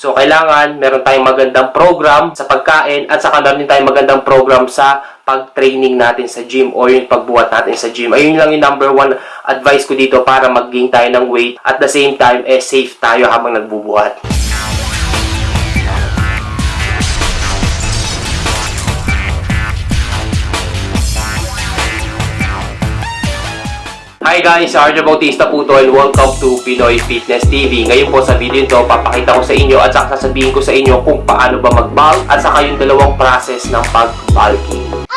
So, kailangan meron tayong magandang program sa pagkain at saka meron tayong magandang program sa pag-training natin sa gym o yung pagbuhat natin sa gym. Ayun lang yung number one advice ko dito para mag-gain tayo ng weight at the same time, eh, safe tayo habang nagbubuhat. Hi guys, Arjo Bautista po to and welcome to Pinoy Fitness TV. Ngayon po sa video ito, papakita ko sa inyo at saka sasabihin ko sa inyo kung paano ba mag-bulk at saka yung dalawang process ng pag-bulking.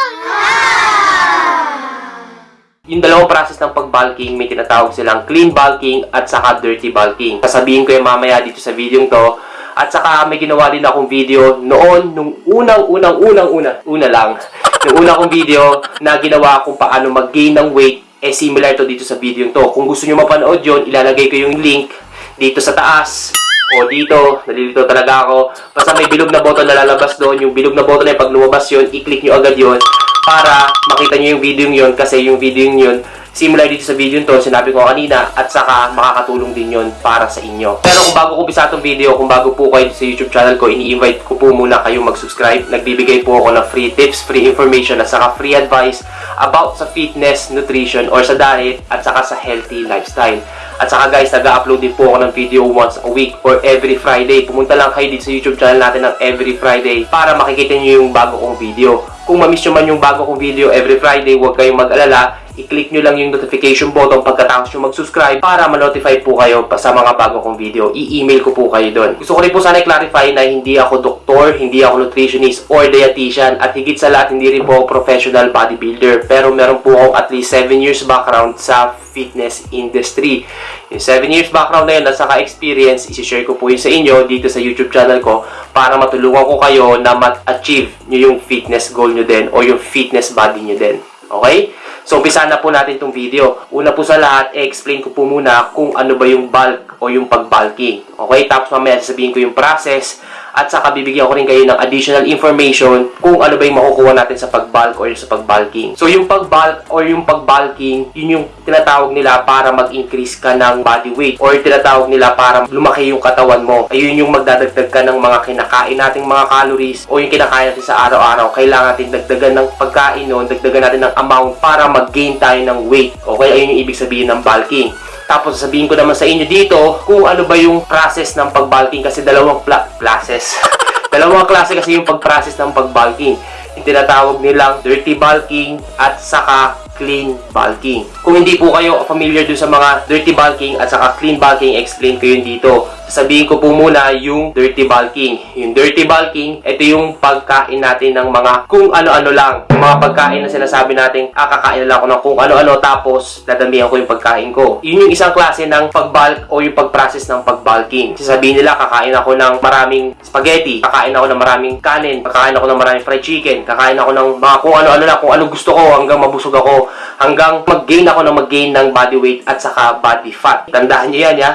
Yung dalawang process ng pag-bulking, may tinatawag silang clean bulking at saka dirty bulking. Sasabihin ko yung mamaya dito sa video to. At saka may ginawa din akong video noon, nung unang, unang, unang, una, una lang. Yung una kong video na ginawa kung paano mag-gain ng weight, eh similar to dito sa video to. Kung gusto nyo mapanood yon ilalagay ko yung link dito sa taas o dito, nalilito talaga ako. Basta may bilog na button na lalabas doon. Yung bilog na button na pag lumabas yun, i-click nyo agad yun para makita nyo yung video yun kasi yung video yun similar dito sa video to, sinabi ko kanina at saka makakatulong din yun para sa inyo. Pero kung bago ko bisa itong video, kung bago po kayo sa YouTube channel ko, ini-invite ko po muna kayo mag-subscribe. Nagbibigay po ako ng free tips, free information at saka free advice about sa fitness, nutrition, or sa diet at saka sa healthy lifestyle. At saka guys, nag-upload din po ako ng video once a week or every Friday. Pumunta lang kayo dito sa YouTube channel natin ng every Friday para makikita nyo yung bago kong video. Kung mamiss nyo man yung bago kong video every Friday, huwag kayong mag-alala. I-click nyo lang yung notification button pagkatapos nyo mag-subscribe para ma-notify po kayo pa sa mga bago kong video. I-email ko po kayo doon. Gusto ko rin po sana i-clarify na hindi ako doktor, hindi ako nutritionist or dietitian at higit sa lahat hindi rin po ako professional bodybuilder. Pero meron po akong at least 7 years background sa fitness industry. Yung 7 years background na yun at saka experience, isi-share ko po yun sa inyo dito sa YouTube channel ko para matulungan ko kayo na ma-achieve nyo yung fitness goal nyo din o yung fitness body nyo din. Okay? So, umpisa na po natin itong video. Una po sa lahat, i-explain ko po muna kung ano ba yung bulk o yung pag-bulking. Okay? Tapos mamaya sasabihin ko yung process at saka bibigyan ko rin kayo ng additional information kung ano ba yung makukuha natin sa pag-bulk or sa pag-bulking. So, yung pag-bulk or yung pag-bulking, yun yung tinatawag nila para mag-increase ka ng body weight or tinatawag nila para lumaki yung katawan mo. Ayun yung magdadagdag ka ng mga kinakain nating mga calories o yung kinakain natin sa araw-araw. Kailangan natin dagdagan ng pagkain nun, dagdagan natin ng amount para mag-gain tayo ng weight. Okay? Ayun yung ibig sabihin ng bulking. Tapos sasabihin ko naman sa inyo dito kung ano ba yung process ng pag-bulking kasi dalawang classes. dalawang klase kasi yung pag-process ng pag-bulking. Yung tinatawag nilang dirty bulking at saka clean bulking. Kung hindi po kayo familiar dun sa mga dirty bulking at saka clean bulking, explain ko yun dito. Sabihin ko po muna yung dirty bulking. Yung dirty bulking, ito yung pagkain natin ng mga kung ano-ano lang. Yung mga pagkain na sinasabi natin, ah, kakain lang ako ng kung ano-ano tapos dadamihan ko yung pagkain ko. Yun yung isang klase ng pag-bulk o yung pag-process ng pag-bulking. Sasabihin nila, kakain ako ng maraming spaghetti, kakain ako ng maraming kanin, kakain ako ng maraming fried chicken, kakain ako ng mga kung ano-ano lang, kung anong gusto ko hanggang mabusog ako, hanggang mag-gain ako ng mag-gain ng body weight at saka body fat. Tandaan niyo yan, ya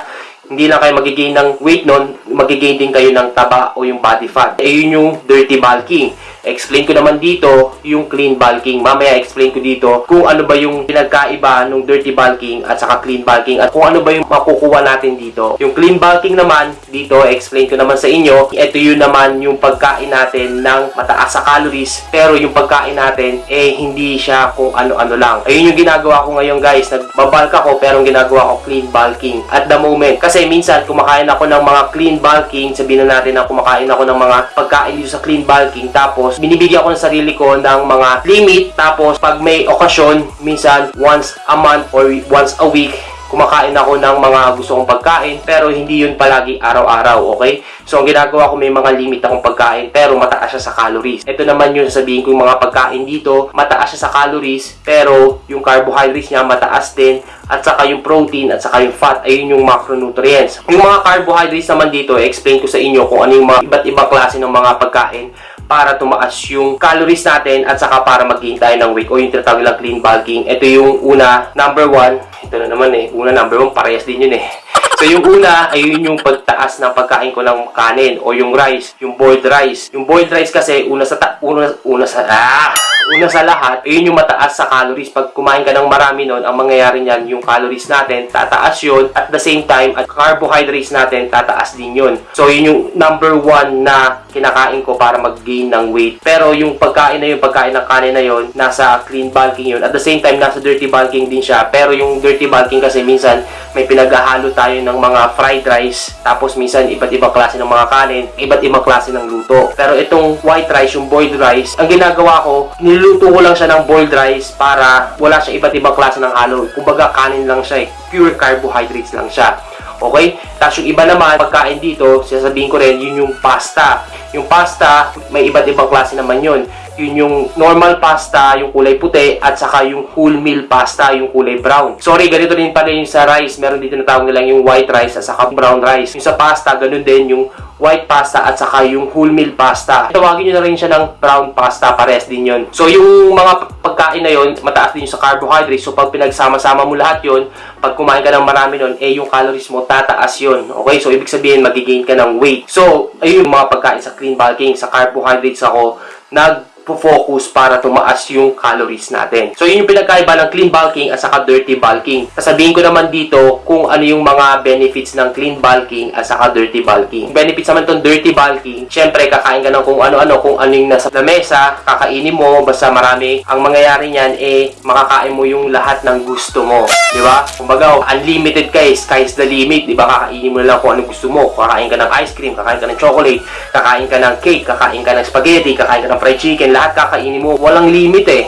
hindi lang kayo magigain ng weight nun, magigain din kayo ng taba o yung body fat. Eh, yun yung dirty bulking. Explain ko naman dito yung clean bulking. Mamaya explain ko dito kung ano ba yung pinagkaiba ng dirty bulking at saka clean bulking at kung ano ba yung makukuha natin dito. Yung clean bulking naman, dito explain ko naman sa inyo, ito yun naman yung pagkain natin ng mataas sa calories pero yung pagkain natin eh hindi siya kung ano-ano lang. Ayun yung ginagawa ko ngayon guys. Nagbabalk ako pero ginagawa ko clean bulking at the moment. Kasi minsan kumakain ako ng mga clean bulking, sabihin na natin na kumakain ako ng mga pagkain sa clean bulking tapos binibigyan ko ng sarili ko ng mga limit. Tapos pag may okasyon minsan once a month or once a week kumakain ako ng mga gusto kong pagkain pero hindi yun palagi araw-araw, okay? So, ang ginagawa ko may mga limit akong pagkain pero mataas siya sa calories. Ito naman yung sabihin ko yung mga pagkain dito, mataas siya sa calories pero yung carbohydrates niya mataas din at saka yung protein at saka yung fat ayun yung macronutrients. Yung mga carbohydrates naman dito, explain ko sa inyo kung ano yung mga iba't ibang klase ng mga pagkain para tumaas yung calories natin at saka para mag-gain tayo ng weight o yung tinatawag nilang clean bulking. Ito yung una, number one. Ito na naman eh. Una, number one, parehas din yun eh. So yung una, ayun yung pagtaas ng pagkain ko ng kanin o yung rice, yung boiled rice. Yung boiled rice kasi una sa ta- una, una sa ah, una sa lahat, ayun yung mataas sa calories. Pag kumain ka ng marami nun, ang mangyayari niyan, yung calories natin, tataas yun. At the same time, at carbohydrates natin, tataas din yun. So, yun yung number one na kinakain ko para mag-gain ng weight. Pero yung pagkain na yun, pagkain ng kanin na yun, nasa clean bulking yun. At the same time, nasa dirty bulking din siya. Pero yung dirty bulking kasi minsan, may pinaghahalo tayo ng mga fried rice. Tapos minsan, iba't ibang klase ng mga kanin, iba't ibang klase ng luto. Pero itong white rice, yung boiled rice, ang ginagawa ko, niluto ko lang siya ng boiled rice para wala siya iba't ibang klase ng halo. Kumbaga, kanin lang siya eh. Pure carbohydrates lang siya. Okay? Tapos yung iba naman, pagkain dito, sasabihin ko rin, yun yung pasta. Yung pasta, may iba't ibang klase naman yun. Yun yung normal pasta, yung kulay puti, at saka yung whole meal pasta, yung kulay brown. Sorry, ganito din pala yung sa rice. Meron dito na tawag nilang yung white rice at saka brown rice. Yung sa pasta, ganun din yung white pasta at saka yung whole meal pasta. Tawagin nyo na rin siya ng brown pasta, pares din yun. So yung mga pagkain na yun, mataas din sa carbohydrates. So pag pinagsama-sama mo lahat yun, pag kumain ka ng marami nun, eh yung calories mo tataas yun. Okay? So ibig sabihin, magigain ka ng weight. So, ayun yung mga pagkain sa clean bulking, sa carbohydrates ako, nag focus para tumaas yung calories natin. So, yun yung pinagkaiba ng clean bulking at saka dirty bulking. Sasabihin ko naman dito kung ano yung mga benefits ng clean bulking at saka dirty bulking. Benefits naman tong dirty bulking, syempre kakain ka ng kung ano-ano, kung ano yung nasa lamesa, kakainin mo, basta marami. Ang mangyayari niyan, eh, makakain mo yung lahat ng gusto mo. Di ba? Kumbaga, unlimited ka eh, sky's the limit. Di ba? Kakainin mo lang kung ano gusto mo. Kakain ka ng ice cream, kakain ka ng chocolate, kakain ka ng cake, kakain ka ng spaghetti, kakain ka ng fried chicken, lahat kakainin mo. Walang limit eh.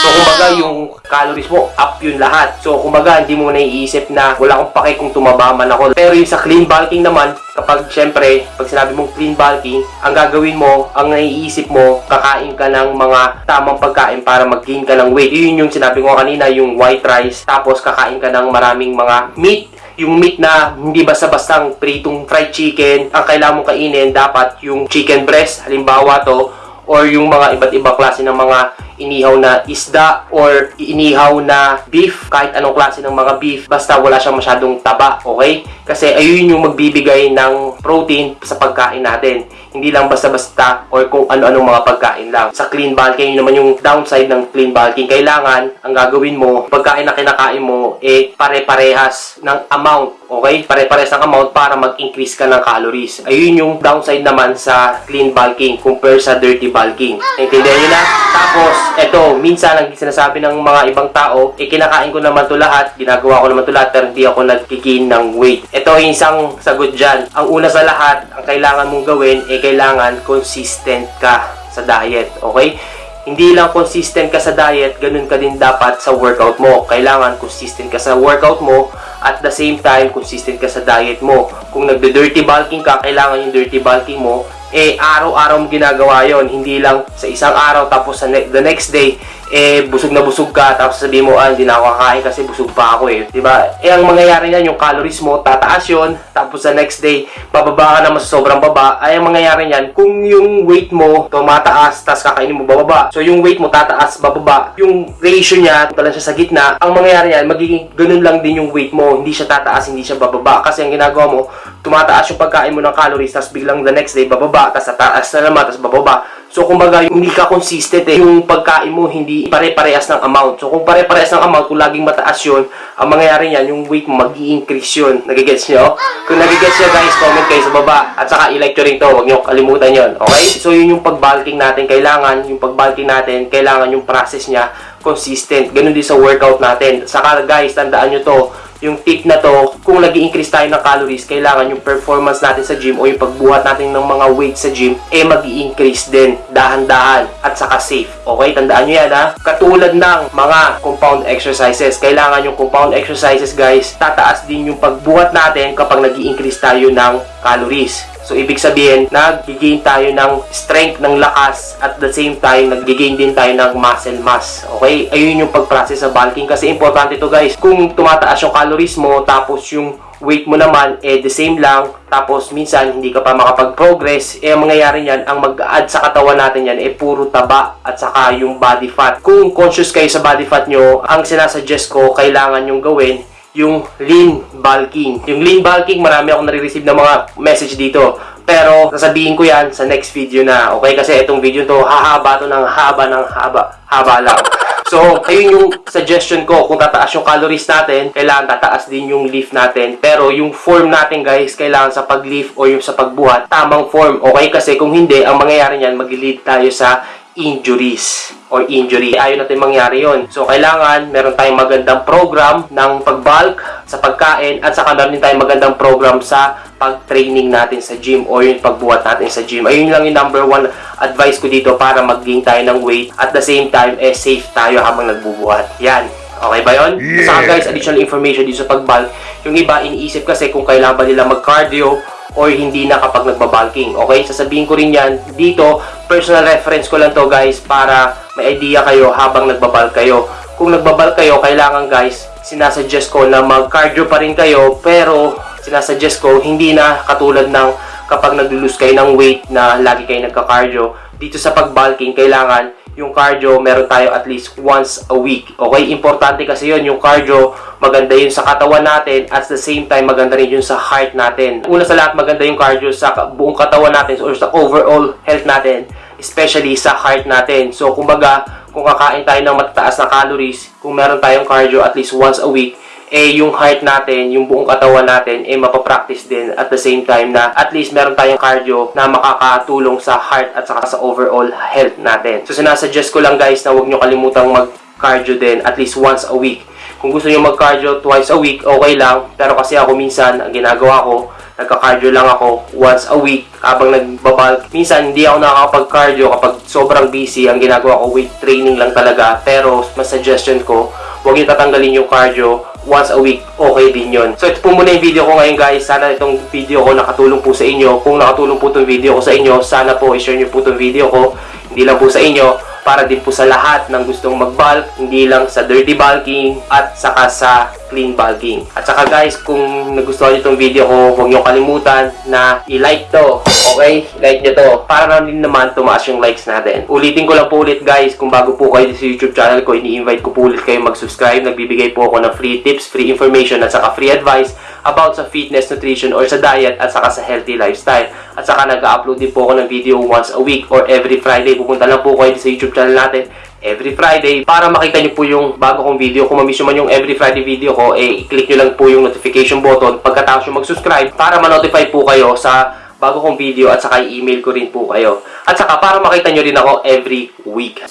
So, kumbaga, yung calories mo, up yun lahat. So, kumbaga, hindi mo naiisip na wala akong pake kung tumaba man ako. Pero yung sa clean bulking naman, kapag syempre, pag sinabi mong clean bulking, ang gagawin mo, ang naiisip mo, kakain ka ng mga tamang pagkain para mag-gain ka ng weight. Yun yung sinabi ko kanina, yung white rice, tapos kakain ka ng maraming mga meat, yung meat na hindi basta-bastang pritong fried chicken, ang kailangan mong kainin, dapat yung chicken breast, halimbawa to, or yung mga iba't ibang klase ng mga inihaw na isda or inihaw na beef, kahit anong klase ng mga beef, basta wala siyang masyadong taba, okay? Kasi ayun yung magbibigay ng protein sa pagkain natin. Hindi lang basta-basta or kung ano-anong mga pagkain lang. Sa clean bulking, yun naman yung downside ng clean bulking. Kailangan, ang gagawin mo, pagkain na kinakain mo, eh, pare-parehas ng amount Okay? Pare-pares ng amount para mag-increase ka ng calories. Ayun yung downside naman sa clean bulking compare sa dirty bulking. Naintindihan nyo na? Tapos, eto, minsan ang sinasabi ng mga ibang tao, eh, kinakain ko naman to lahat, ginagawa ko naman to lahat, pero hindi ako nagkikin ng weight. Ito isang sagot dyan. Ang una sa lahat, ang kailangan mong gawin, eh, kailangan consistent ka sa diet. Okay? hindi lang consistent ka sa diet, ganun ka din dapat sa workout mo. Kailangan consistent ka sa workout mo at the same time consistent ka sa diet mo. Kung nagde-dirty bulking ka, kailangan yung dirty bulking mo eh araw-araw mo ginagawa yon hindi lang sa isang araw tapos sa ne- the next day eh busog na busog ka tapos sabihin mo ah hindi na ako kakain kasi busog pa ako eh. Di ba eh ang mangyayari niyan yung calories mo tataas yon tapos sa next day bababa ka na mas sobrang baba. Ay ang mangyayari niyan kung yung weight mo tumataas tapos kakainin mo bababa. So yung weight mo tataas bababa. Yung ratio niya pala siya sa gitna. Ang mangyayari niyan magiging ganun lang din yung weight mo. Hindi siya tataas hindi siya bababa. Kasi ang ginagawa mo tumataas yung pagkain mo ng calories tapos biglang the next day bababa. Tapos tataas na naman tapos bababa So, kumbaga, hindi ka consistent eh. Yung pagkain mo, hindi pare-parehas ng amount. So, kung pare-parehas ng amount, kung laging mataas yun, ang mangyayari niyan, yung weight mo, mag increase yun. Nagigets nyo? Kung nagigets nyo, guys, comment kayo sa baba. At saka, i-like rin to. Huwag nyo kalimutan yun. Okay? So, yun yung pag-bulking natin. Kailangan, yung pag-bulking natin, kailangan yung process niya consistent. Ganun din sa workout natin. Saka, guys, tandaan nyo to yung tip na to, kung nag increase tayo ng calories, kailangan yung performance natin sa gym o yung pagbuhat natin ng mga weight sa gym, eh mag increase din, dahan-dahan, at saka safe. Okay, tandaan nyo yan ha. Katulad ng mga compound exercises, kailangan yung compound exercises guys, tataas din yung pagbuhat natin kapag nag increase tayo ng calories. So, ibig sabihin, nag-gain tayo ng strength, ng lakas, at the same time, nag-gain din tayo ng muscle mass. Okay? Ayun yung pag-process sa bulking. Kasi importante to guys. Kung tumataas yung calories mo, tapos yung weight mo naman, eh, the same lang, tapos minsan, hindi ka pa makapag-progress, eh, ang mangyayari niyan, ang mag-add sa katawan natin yan, eh, puro taba, at saka yung body fat. Kung conscious kayo sa body fat nyo, ang sinasuggest ko, kailangan yung gawin, yung lean bulking. Yung lean bulking, marami akong nare-receive ng mga message dito. Pero sasabihin ko yan sa next video na. Okay? Kasi itong video to hahaba to ng haba ng haba. Haba lang. So, ayun yung suggestion ko. Kung tataas yung calories natin, kailangan tataas din yung lift natin. Pero yung form natin guys, kailangan sa pag-lift o yung sa pagbuhat, tamang form. Okay? Kasi kung hindi, ang mangyayari niyan, mag-lead tayo sa injuries or injury. Ayaw natin mangyari yon. So, kailangan meron tayong magandang program ng pag-bulk sa pagkain at saka meron din tayong magandang program sa pag-training natin sa gym o yung pagbuhat natin sa gym. Ayun lang yung number one advice ko dito para mag-gain tayo ng weight at the same time, eh, safe tayo habang nagbubuhat. Yan. Okay ba yun? Saka guys, additional information dito sa pag-bulk. Yung iba, iniisip kasi kung kailangan ba nila mag-cardio or hindi na kapag nagbabalking. Okay? Sasabihin ko rin yan dito. Personal reference ko lang to guys para may idea kayo habang nagbabal kayo. Kung nagbabal kayo, kailangan guys, sinasuggest ko na mag-cardio pa rin kayo pero sinasuggest ko hindi na katulad ng kapag nag-lose kayo ng weight na lagi kayo nagka-cardio. Dito sa pag-bulking, kailangan yung cardio, meron tayo at least once a week. Okay? Importante kasi yun, yung cardio, maganda yun sa katawan natin at the same time, maganda rin yun sa heart natin. Una sa lahat, maganda yung cardio sa buong katawan natin or sa overall health natin, especially sa heart natin. So, kumbaga, kung kakain tayo ng matataas na calories, kung meron tayong cardio at least once a week, eh yung heart natin, yung buong katawan natin, eh mapapractice din at the same time na at least meron tayong cardio na makakatulong sa heart at saka sa overall health natin. So sinasuggest ko lang guys na huwag nyo kalimutang mag-cardio din at least once a week. Kung gusto nyo mag-cardio twice a week, okay lang. Pero kasi ako minsan, ang ginagawa ko, nagka-cardio lang ako once a week habang nagbabal. Minsan, hindi ako nakakapag-cardio kapag sobrang busy. Ang ginagawa ko, weight training lang talaga. Pero, mas suggestion ko, huwag nyo tatanggalin yung cardio once a week, okay din yon. So, ito po muna yung video ko ngayon guys. Sana itong video ko nakatulong po sa inyo. Kung nakatulong po itong video ko sa inyo, sana po i-share nyo po itong video ko. Hindi lang po sa inyo, para din po sa lahat ng gustong mag-bulk, hindi lang sa dirty bulking at saka sa clean bulking. At saka guys, kung nagustuhan nyo itong video ko, huwag nyo kalimutan na i-like to. Okay? Like nyo to. Para na din naman tumaas yung likes natin. Ulitin ko lang po ulit guys, kung bago po kayo sa YouTube channel ko, ini-invite ko po ulit kayo mag-subscribe. Nagbibigay po ako ng free tips, free information at saka free advice about sa fitness, nutrition, or sa diet at saka sa healthy lifestyle. At saka nag-upload din po ako ng video once a week or every Friday. Pupunta lang po kayo sa YouTube channel natin every Friday para makita nyo po yung bago kong video. Kung mamiss man yung every Friday video ko, eh, i-click nyo lang po yung notification button pagkatapos nyo mag-subscribe para ma-notify po kayo sa bago kong video at saka i-email ko rin po kayo. At saka para makita nyo rin ako every week.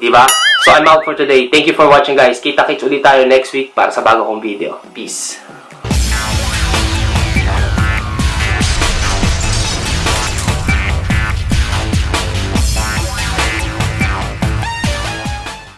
Diba? So I'm out for today. Thank you for watching guys. Kita-kits ulit tayo next week para sa bago kong video. Peace.